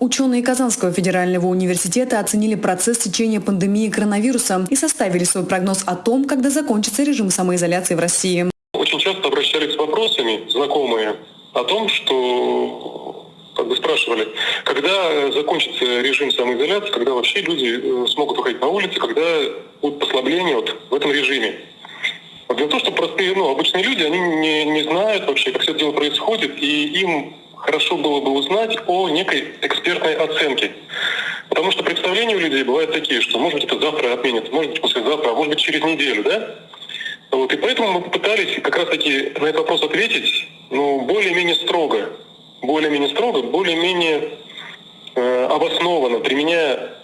Ученые Казанского федерального университета оценили процесс течения пандемии коронавируса и составили свой прогноз о том, когда закончится режим самоизоляции в России. Очень часто обращались с вопросами знакомые о том, что как бы спрашивали, когда закончится режим самоизоляции, когда вообще люди э, смогут выходить на улицы, когда будут послабления вот в этом режиме. Дело в том, что простые, ну, обычные люди, они не, не знают вообще, как все это дело происходит, и им хорошо было бы узнать о некой экспертной оценке. Потому что представления у людей бывают такие, что может быть это завтра отменят, может быть послезавтра, а может быть через неделю, да? Вот, и поэтому мы попытались как раз-таки на этот вопрос ответить, ну, более-менее строго. Более-менее строго, более-менее э, обоснованно, применяя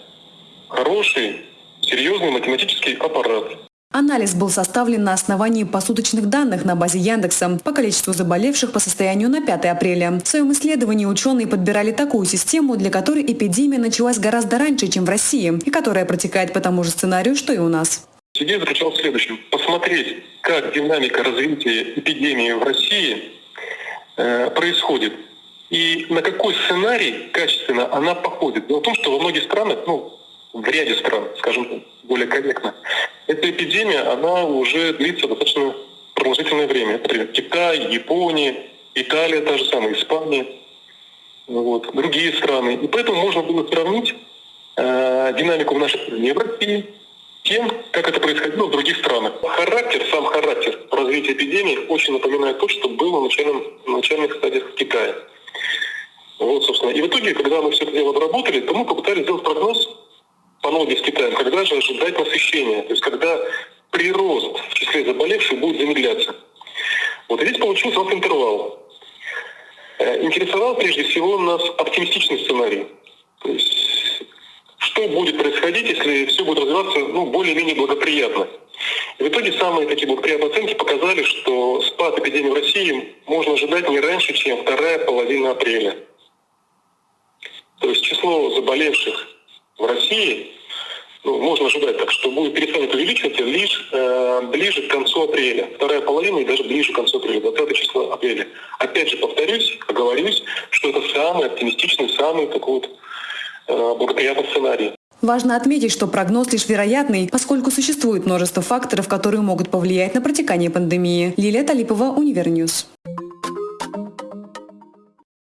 хороший, серьезный математический аппарат. Анализ был составлен на основании посуточных данных на базе Яндекса по количеству заболевших по состоянию на 5 апреля. В своем исследовании ученые подбирали такую систему, для которой эпидемия началась гораздо раньше, чем в России, и которая протекает по тому же сценарию, что и у нас. Идея заключалась в следующем. Посмотреть, как динамика развития эпидемии в России э, происходит и на какой сценарий качественно она походит. Дело в том, что во многих странах, ну, в ряде стран, скажем более корректно, эта эпидемия, она уже длится достаточно продолжительное время. Например, Китай, Япония, Италия, та же самая, Испания, вот, другие страны. И поэтому можно было сравнить э, динамику в нашей стране в России тем, как это происходило в других странах. Характер, сам характер развития эпидемии очень напоминает то, что было в начальном, начальных стадиях в Китае. Вот, собственно. И в итоге, когда мы все это дело обработали, то мы попытались сделать прогноз аналогии с Китаем, когда же ожидать насыщения, то есть когда прирост в числе заболевших будет замедляться. Вот здесь получился нас интервал. Э, интересовал прежде всего нас оптимистичный сценарий. То есть что будет происходить, если все будет развиваться ну, более-менее благоприятно. И в итоге самые такие благоприятные оценки показали, что спад эпидемии в России можно ожидать не раньше, чем вторая половина апреля. То есть число заболевших в России ну, можно ожидать так, что будет перестанет увеличиваться лишь э, ближе к концу апреля. Вторая половина и даже ближе к концу апреля, 20 числа апреля. Опять же повторюсь, оговорюсь, что это самый оптимистичный, самый такой вот э, благоприятный сценарий. Важно отметить, что прогноз лишь вероятный, поскольку существует множество факторов, которые могут повлиять на протекание пандемии. Лилия Талипова, Univer News.